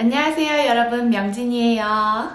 안녕하세요 여러분 명진이에요.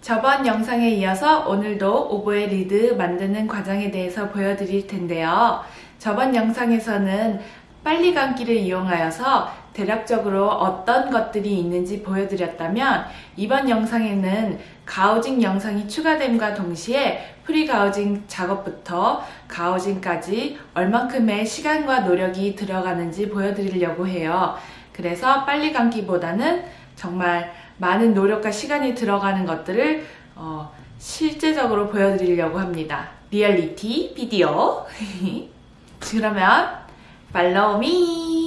저번 영상에 이어서 오늘도 오보에 리드 만드는 과정에 대해서 보여드릴 텐데요. 저번 영상에서는 빨리 감기를 이용하여서 대략적으로 어떤 것들이 있는지 보여드렸다면 이번 영상에는 가우징 영상이 추가됨과 동시에 프리 가우징 작업부터 가우징까지 얼만큼의 시간과 노력이 들어가는지 보여드리려고 해요. 그래서 빨리 감기보다는 정말 많은 노력과 시간이 들어가는 것들을 어, 실제적으로 보여드리려고 합니다. 리얼리티 비디오. 그러면 팔로우 미.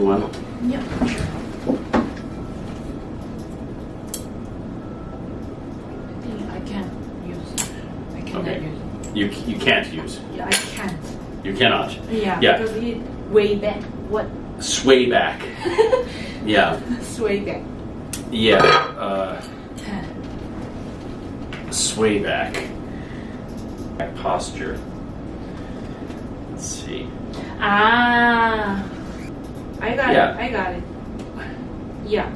Do one? Yeah. I think I can use. I cannot Okay. use. You, you can't use. Yeah, I can't. You cannot. Yeah. Yeah. Because it way back. What? Sway back. Yeah. Sway back. Yeah. Uh, sway back. Back posture. Let's see. Ah. I got Yeah. it. I got it. Yeah.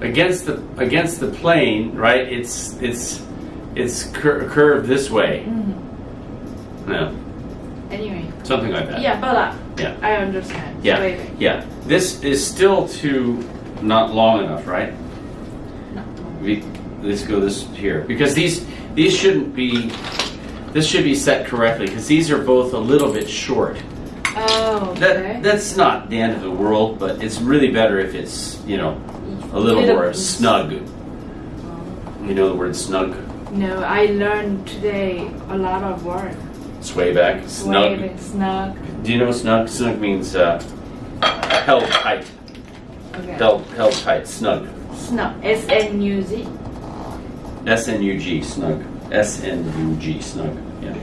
Against the against the plane, right? It's it's it's cur- curved this way. No, Anyway. something like that. Yeah, but uh, Yeah. I understand. Yeah. Back. Yeah. This is still too not long enough, right? No. we let's go this here because these these shouldn't be this should be set correctly because these are both a little bit short Oh, okay. that that's not the end of the world but it's really better if it's you know a little more snug. You know the word snug? No, I learned today a lot of word. sway back. Snug. Sway, snug. do you know snug? Snug means uh, held tight. Okay. held held tight. Snug. Snug. S N U Z. s-n-u-g. Snug s-n-u-g snug. Yeah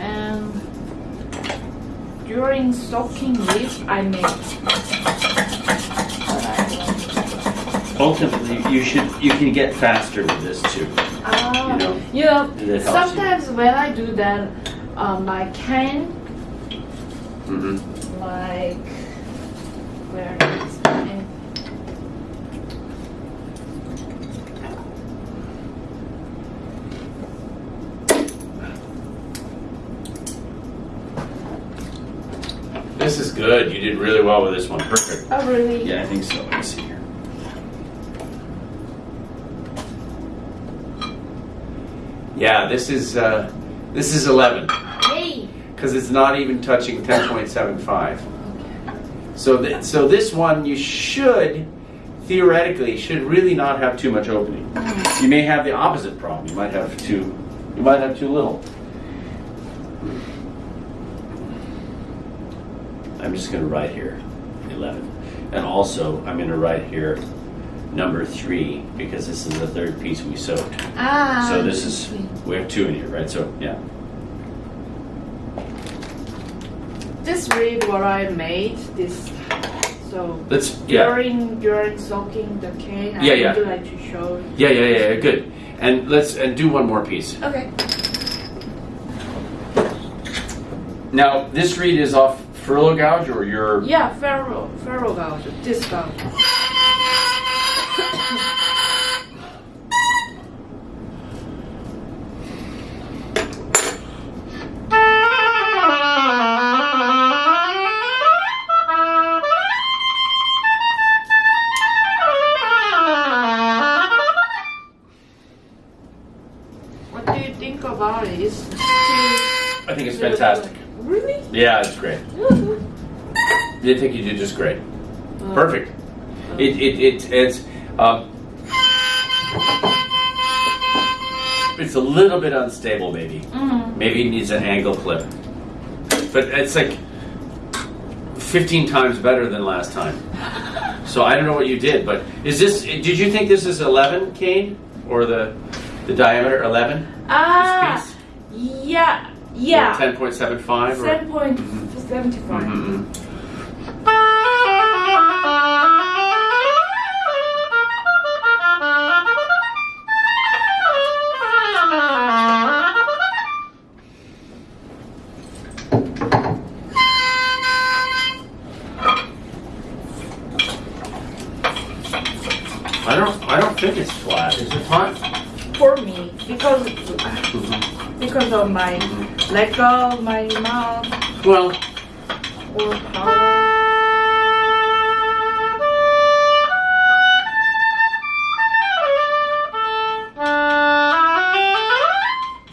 And during soaking I I ultimately you should you can get faster with this too. Ah, You know, you know, it you. sometimes when I do that, um, my can, hmm like, where is my This this is good. You did really well with this one. Perfect. Oh, really? Yeah, I think so. Let me see here. Yeah, this is uh, this is 11 Hey. because it's not even touching 10.75. So th- so this one you should theoretically should really not have too much opening. You may have the opposite problem. You might have too you might have too little. I'm just going to write here 11. And also I'm going to write here number 3 because this is the third piece we soaked. Ah. So this is we have two in here, right? So yeah. This reed what I made. This. So Let's yeah. during during soaking the cane, I Yeah, yeah. would like to show. Yeah, yeah, yeah, yeah, good. And let's and do one more piece. Okay. Now, this reed is off furlough gouge or your Yeah, ferro ferro gouge. This I think you did just great. Perfect. It it, it it's um, it's a little bit unstable maybe. Mm. Maybe it needs an angle clip. But it's like 15 times better than last time. So I don't know what you did, but is this did you think this is 11 cane or the the diameter 11? Ah, piece? yeah, yeah. 10.75 or Seven point my leg of my mouth Well,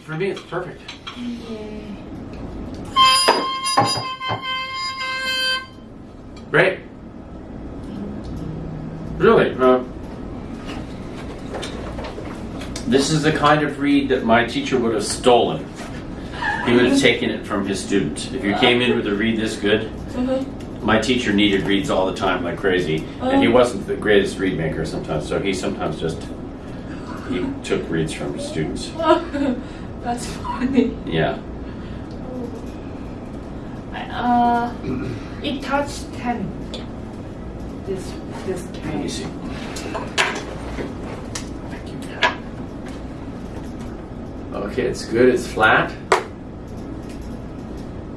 for me it's perfect. Great. Really? Uh, this is the kind of reed that my teacher would have stolen. He would have taken it from his students. If you came in with a reed this good, my teacher needed reeds all the time like crazy, and he wasn't the greatest reed maker sometimes. So he sometimes just he took reeds from his students. That's funny. Yeah. Uh, it touched ten. This this Let me cane. see. Okay, it's good. It's flat.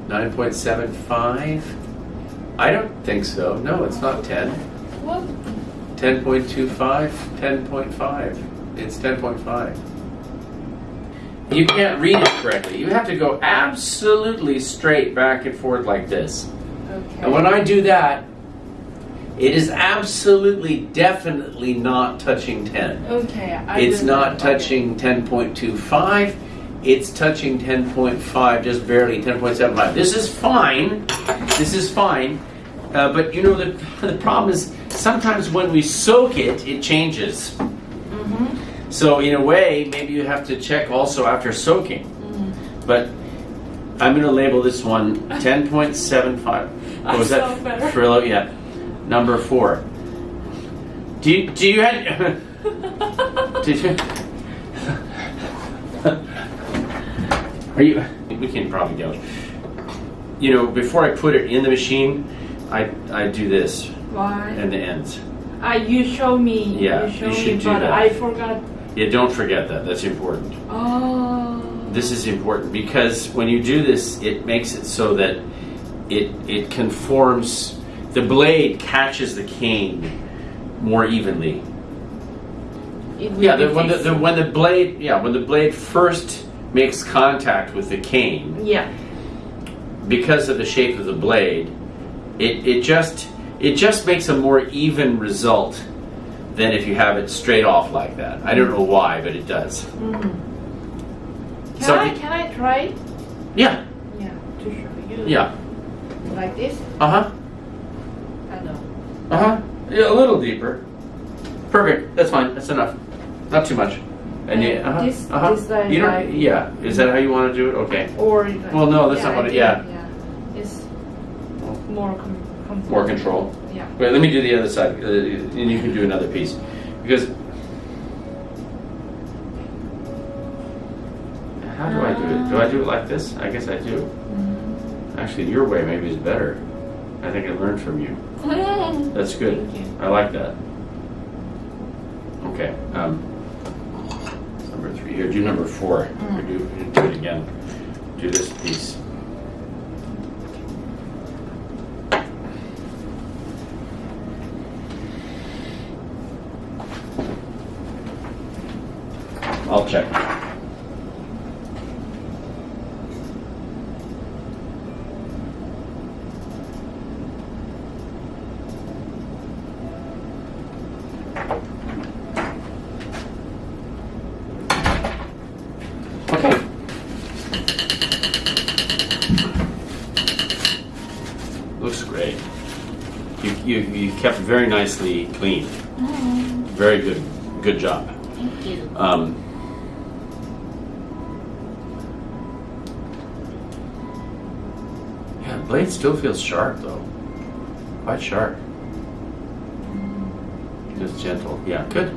9.75. I don't think so. No, it's not 10. What? 10.25, 10.5. It's 10.5. You can't read it correctly. You have to go absolutely straight back and forth like this. Okay. And when I do that, it is absolutely, definitely not touching 10. okay. I It's not okay. touching 10.25. It's touching 10.5, just barely 10.75. This is fine. This is fine. Uh, but you know, the, the problem is sometimes when we soak it, it changes. Mhm. So, in a way, maybe you have to check also after soaking. But I'm going to label this one 10.75. What was that? Frillo? Yeah. Number four. Do you, do you have. Did you? Are you? We can probably go. You know, before I put it in the machine, I I do this Why? and the ends. Ah, you show me. Yeah, you show you me, should do but that. I forgot. Yeah, don't forget that. That's important. Oh. This is important because when you do this, it makes it so that it it conforms. The blade catches the cane more evenly. It Yeah, the, when the, the when the blade yeah when the blade first makes contact with the cane, Yeah. because of the shape of the blade, it, it just it just makes a more even result than if you have it straight off like that. I don't know why, but it does. Can So I can I try? Yeah, Yeah, to show you. yeah. Like this? Uh huh. I know. Uh huh. Yeah, a little deeper. Perfect. That's fine. That's enough. Not too much. And Uh, yeah, uh-huh, this- uh-huh. this line you don't. like- yeah. Is that how you want to do it? Okay. Or Well, no, that's not I what it- yeah. Yeah. It's more com- More control. Yeah. Wait, let me do the other side, uh, and you can do another piece. Because how do I do it? Do I do it like this? I guess I do. Mm-hmm. Actually, your way maybe is better. I think I learned from you. That's good. You. I like that. Okay. Um, here. Do number four. Mm. Do, do it again. Do this piece. I'll check. Looks great. You, you, you kept very nicely clean. Very good. Good job. Thank you. Um, yeah, the blade still feels sharp though. Quite sharp. Just gentle. Yeah, good.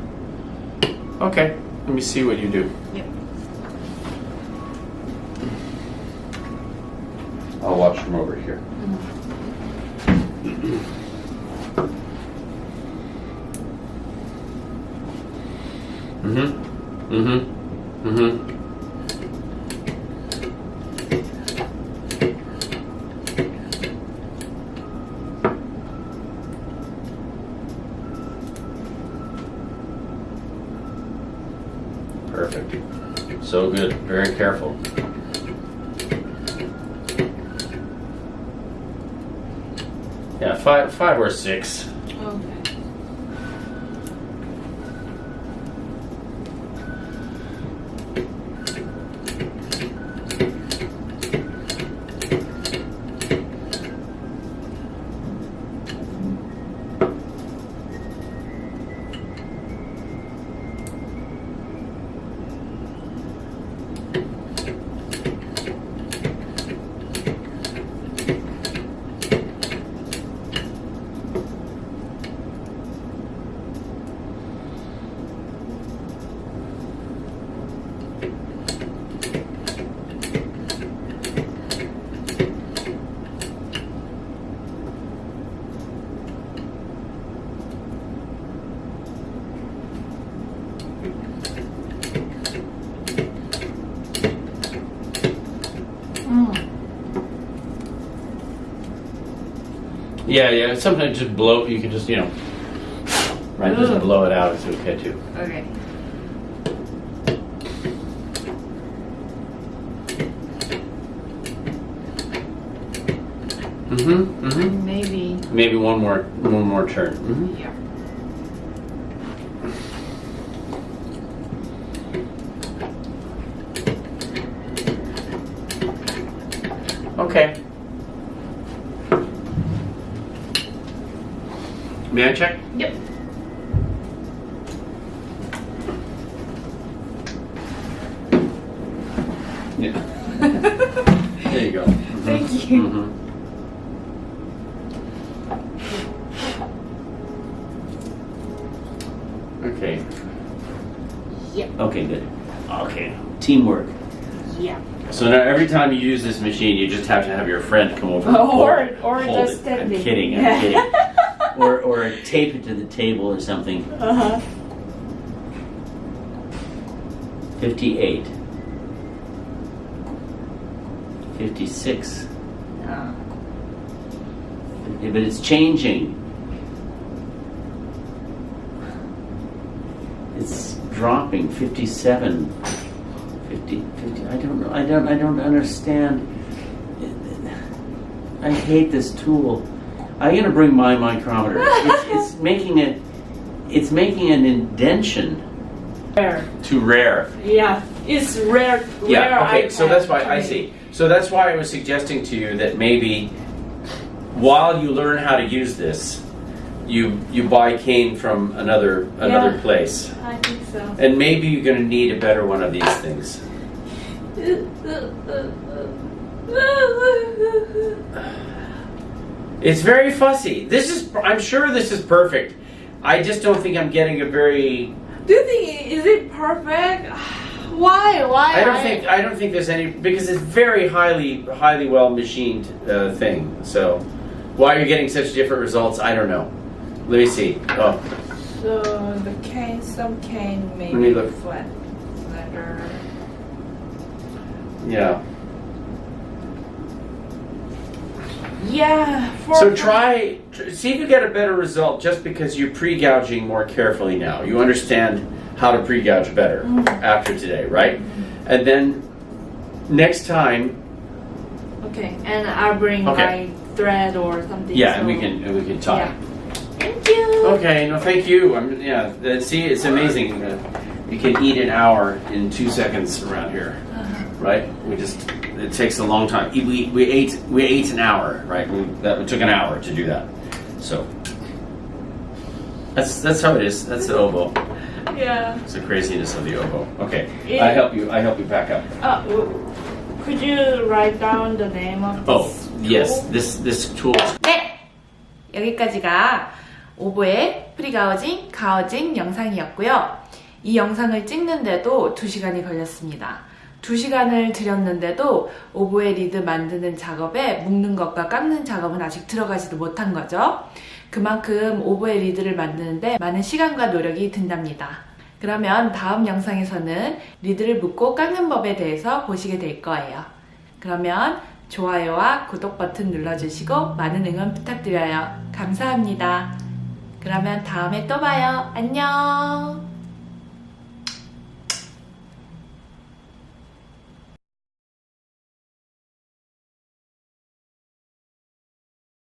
Okay, let me see what you do. Yep. I'll watch from over here. Mm-hmm. Mm-hmm. Mm-hmm. Perfect. So good. Very careful. Yeah, five, or six. Okay. Mm. Yeah, yeah. Sometimes just blow. You can just, you know, right, just blow it out. It's okay too. Okay. Mm-hmm. Mm-hmm. Maybe. Maybe one more, one more turn. hmm Yeah. Okay. May I check? Yep. Yeah. there you go. Mhm. Thank you. Mhm. Okay. Yep. Okay, good. Okay. Teamwork. Yeah. So now every time you use this machine, you just have to have your friend come over. and Or or just it. I'm kidding. I'm kidding. Or or tape it to the table or something. Uh huh. 58. 56. Uh, Yeah, but it's changing. It's dropping. 57. 50, 50. I don't know. I don't. I don't understand. I hate this tool. I'm gonna bring my micrometer. It's, it's making it. It's making an indention Rare. too rare. Yeah, it's rare. Yeah. rare Okay. So that's why I see. So that's why I was suggesting to you that maybe while you learn how to use this, you you buy cane from another another Yeah. place, I think so. and maybe you're gonna need a better one of these things. It's very fussy. This is. I'm sure this is perfect. I just don't think I'm getting a very. Do you think is it perfect? Why? Why? I don't think. I don't think there's any because it's very highly, highly well machined uh, thing. So, why you're getting such different results, I don't know. Let me see. Oh, So the cane, some cane maybe me look. flat, flatter. yeah. Yeah. So try, tr- see if you get a better result just because you're pre-gouging more carefully now. You understand how to pre-gouge better mm-hmm. after today, right? Mm-hmm. And then next time, Okay, and I'll bring Okay. my thread or something. yeah, and we can and we can tie. Yeah. Thank you. Okay, no, thank you. I'm, yeah, see, it's amazing. You can eat an hour in two seconds around here. Right? We just it takes a long time. E- We, we ate we ate an hour, right? We, that it took an hour to do that. So that's that's how it is. That's the oboe. Yeah. It's the craziness of the oboe. Okay, Yeah. I help you. I help you back up. Uh, could you write down the name of this? Oh yes, tool? this this tool. 네! 여기까지가 오보의 프리가우징, 가우징 영상이었고요. 이 영상을 찍는데도 2시간이 걸렸습니다. 2시간을 들였는데도 오보의 리드 만드는 작업에 묶는 것과 깎는 작업은 아직 들어가지도 못한 거죠. 그만큼 오보의 리드를 만드는데 많은 시간과 노력이 든답니다. 그러면 다음 영상에서는 리드를 묶고 깎는 법에 대해서 보시게 될 거예요. 그러면 좋아요와 구독 버튼 눌러주시고 많은 응원 부탁드려요. 감사합니다. 그러면 다음에 또 봐요. 안녕!